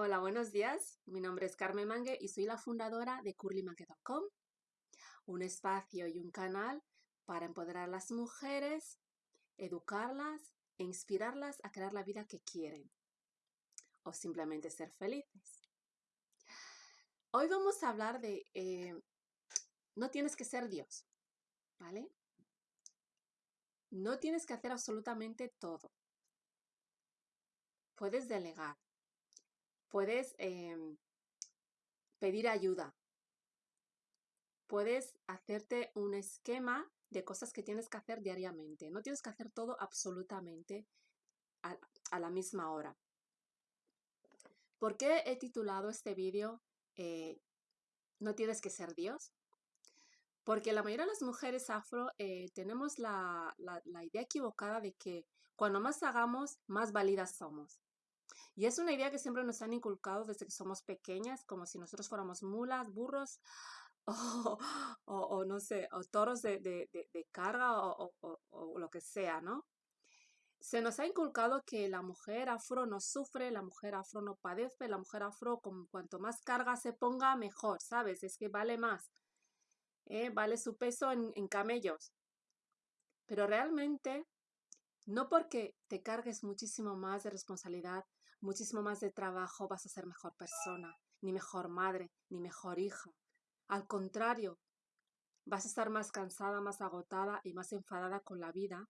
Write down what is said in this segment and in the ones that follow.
Hola, buenos días. Mi nombre es Carmen Mangue y soy la fundadora de curlymangue.com, un espacio y un canal para empoderar a las mujeres, educarlas e inspirarlas a crear la vida que quieren o simplemente ser felices. Hoy vamos a hablar de eh, no tienes que ser Dios, ¿vale? No tienes que hacer absolutamente todo. Puedes delegar, puedes em, pedir ayuda, puedes hacerte un esquema de cosas que tienes que hacer diariamente. No tienes que hacer todo absolutamente a, la misma hora. ¿Por qué he titulado este vídeo eh, No tienes que ser Dios? Porque la mayoría de las mujeres afro eh, tenemos la, la idea equivocada de que cuando más hagamos, más válidas somos. Y es una idea que siempre nos han inculcado desde que somos pequeñas, como si nosotros fuéramos mulas, burros, o, no sé, o toros de, carga o, lo que sea, ¿no? Se nos ha inculcado que la mujer afro no sufre, la mujer afro no padece, la mujer afro con cuanto más carga se ponga, mejor, ¿sabes? Es que vale más, ¿eh? vale su peso en camellos. Pero realmente, no porque te cargues muchísimo más de responsabilidad, muchísimo más de trabajo, vas a ser mejor persona, ni mejor madre, ni mejor hija. Al contrario, vas a estar más cansada, más agotada y más enfadada con la vida.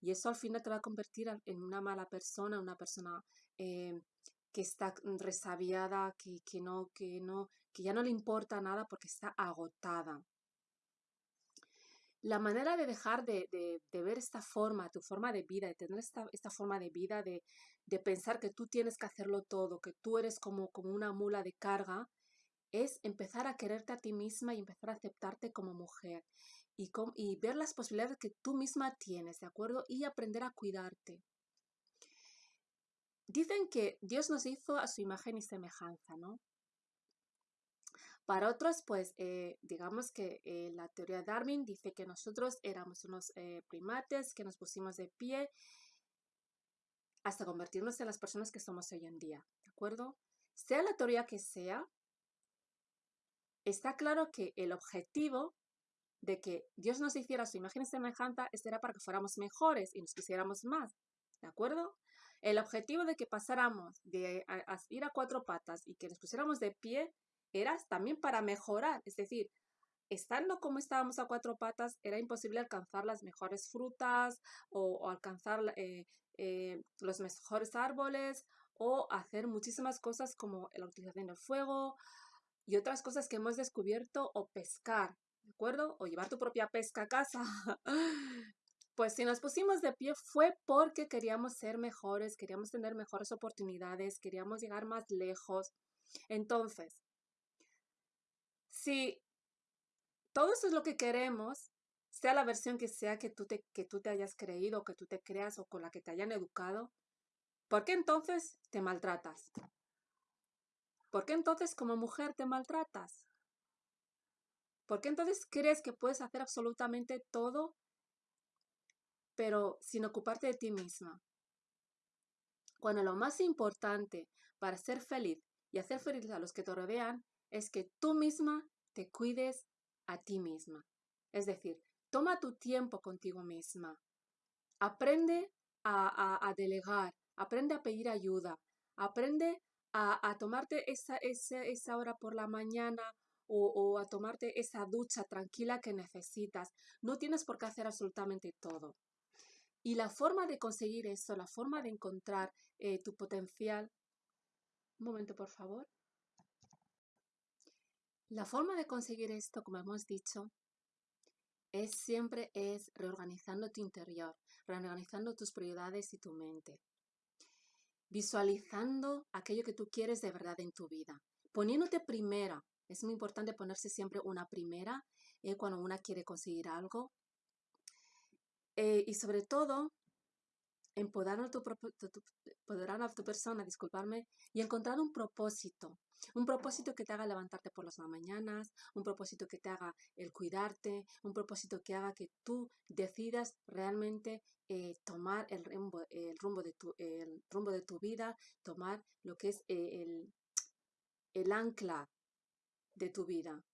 Y eso al final te va a convertir en una mala persona, una persona eh, que está resabiada, que, que, no, que, no, que ya no le importa nada porque está agotada. La manera de dejar de, ver esta forma, tu forma de vida, de tener esta, forma de vida, de, pensar que tú tienes que hacerlo todo, que tú eres como, como una mula de carga, es empezar a quererte a ti misma y empezar a aceptarte como mujer y, y ver las posibilidades que tú misma tienes, ¿de acuerdo? Y aprender a cuidarte. Dicen que Dios nos hizo a su imagen y semejanza, ¿no? Para otros, pues, eh, digamos que eh, la teoría de Darwin dice que nosotros éramos unos eh, primates que nos pusimos de pie hasta convertirnos en las personas que somos hoy en día, ¿de acuerdo? Sea la teoría que sea, está claro que el objetivo de que Dios nos hiciera su imagen y semejanza era para que fuéramos mejores y nos quisiéramos más, ¿de acuerdo? El objetivo de que pasáramos de ir a cuatro patas y que nos pusiéramos de pie era también para mejorar, es decir, estando como estábamos a cuatro patas, era imposible alcanzar las mejores frutas o, alcanzar eh, eh, los mejores árboles o hacer muchísimas cosas como la utilización del fuego, y otras cosas que hemos descubierto o pescar, ¿de acuerdo? O llevar tu propia pesca a casa. Pues si nos pusimos de pie fue porque queríamos ser mejores, queríamos tener mejores oportunidades, queríamos llegar más lejos. Entonces, si todo eso es lo que queremos, sea la versión que sea que tú te, que tú te hayas creído, que tú te creas o con la que te hayan educado, ¿por qué entonces te maltratas? ¿Por qué entonces como mujer te maltratas? ¿Por qué entonces crees que puedes hacer absolutamente todo, pero sin ocuparte de ti misma? Cuando lo más importante para ser feliz y hacer feliz a los que te rodean es que tú misma te cuides a ti misma. Es decir, toma tu tiempo contigo misma. Aprende a, delegar, aprende a pedir ayuda, aprende a, tomarte esa, esa, hora por la mañana o, a tomarte esa ducha tranquila que necesitas. No tienes por qué hacer absolutamente todo. Y la forma de conseguir eso, la forma de encontrar eh, tu potencial... Un momento, por favor. La forma de conseguir esto, como hemos dicho, es siempre es reorganizando tu interior, reorganizando tus prioridades y tu mente visualizando aquello que tú quieres de verdad en tu vida, poniéndote primera. Es muy importante ponerse siempre una primera eh, cuando una quiere conseguir algo. Eh, y sobre todo, empoderar a, tu, a tu persona, disculparme, y encontrar un propósito. Un propósito que te haga levantarte por las mañanas, un propósito que te haga el cuidarte, un propósito que haga que tú decidas realmente eh, tomar el rumbo, el, rumbo de tu, el rumbo de tu vida, tomar lo que es eh, el, el ancla de tu vida.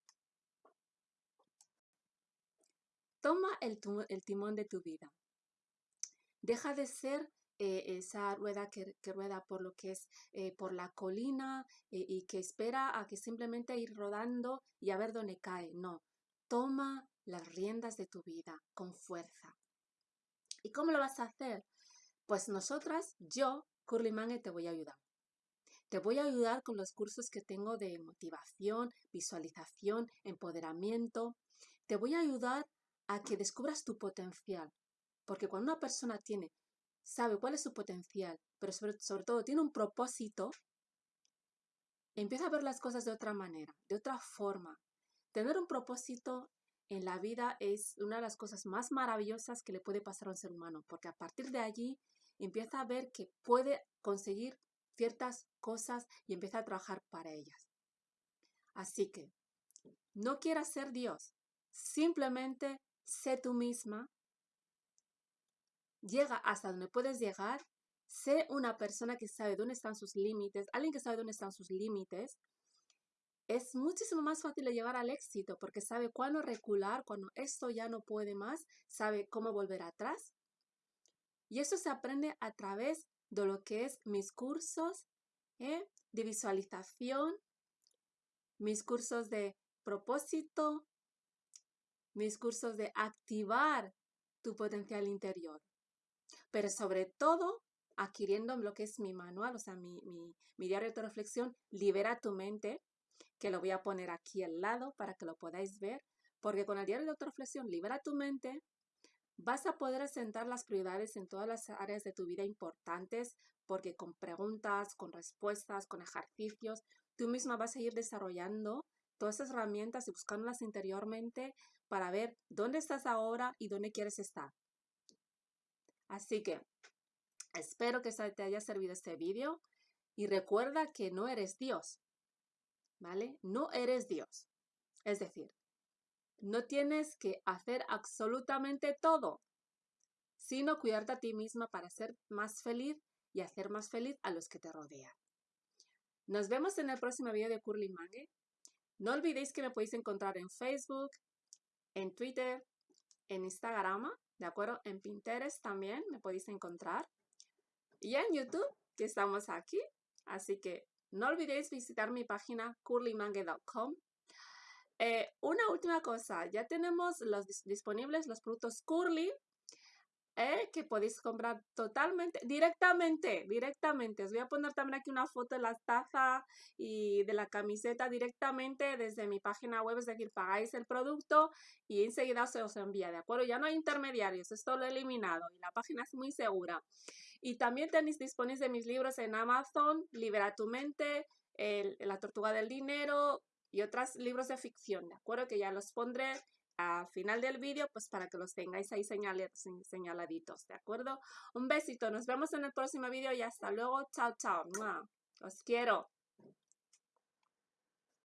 Toma el, timón de tu vida. Deja de ser eh, esa rueda que, rueda por lo que es eh, por la colina eh, y que espera a que simplemente ir rodando y a ver dónde cae. No, toma las riendas de tu vida con fuerza. ¿Y cómo lo vas a hacer? Pues nosotras, yo, Curly Mange, te voy a ayudar. Te voy a ayudar con los cursos que tengo de motivación, visualización, empoderamiento. Te voy a ayudar a que descubras tu potencial. Porque cuando una persona tiene, sabe cuál es su potencial, pero sobre, todo tiene un propósito, empieza a ver las cosas de otra manera, de otra forma. Tener un propósito en la vida es una de las cosas más maravillosas que le puede pasar a un ser humano, porque a partir de allí empieza a ver que puede conseguir ciertas cosas y empieza a trabajar para ellas. Así que no quieras ser Dios, simplemente sé tú misma, llega hasta donde puedes llegar, sé una persona que sabe dónde están sus límites, alguien que sabe dónde están sus límites, es muchísimo más fácil llegar al éxito porque sabe cuándo recular, cuando esto ya no puede más, sabe cómo volver atrás. Y eso se aprende a través de lo que es mis cursos ¿eh? de visualización, mis cursos de propósito, mis cursos de activar tu potencial interior. Pero sobre todo, adquiriendo lo que es mi manual, o sea, mi, mi, diario de reflexión, libera tu mente, que lo voy a poner aquí al lado para que lo podáis ver, porque con el diario de autorreflexión, libera tu mente, vas a poder asentar las prioridades en todas las áreas de tu vida importantes, porque con preguntas, con respuestas, con ejercicios, tú misma vas a ir desarrollando todas esas herramientas y buscándolas interiormente para ver dónde estás ahora y dónde quieres estar. Así que espero que te haya servido este vídeo y recuerda que no eres Dios, ¿vale? No eres Dios. Es decir, no tienes que hacer absolutamente todo, sino cuidarte a ti misma para ser más feliz y hacer más feliz a los que te rodean. Nos vemos en el próximo video de Curly Mange. No olvidéis que me podéis encontrar en Facebook, en Twitter, en Instagram, ¿de acuerdo? En Pinterest también me podéis encontrar. Y en YouTube, que estamos aquí. Así que no olvidéis visitar mi página curlymangue.com. Eh, una última cosa, ya tenemos los disponibles los productos Curly ¿eh? que podéis comprar totalmente, directamente, directamente. Os voy a poner también aquí una foto de la taza y de la camiseta directamente desde mi página web, es decir, pagáis el producto y enseguida se os envía, ¿de acuerdo? Ya no hay intermediarios, esto lo he eliminado y la página es muy segura. Y también tenéis disponibles de mis libros en Amazon, Libera tu mente, La tortuga del dinero y otros libros de ficción, ¿de acuerdo? Que ya los pondré al final del vídeo, pues para que los tengáis ahí señaladitos, ¿de acuerdo? Un besito, nos vemos en el próximo vídeo y hasta luego. Chao, chao. Os quiero.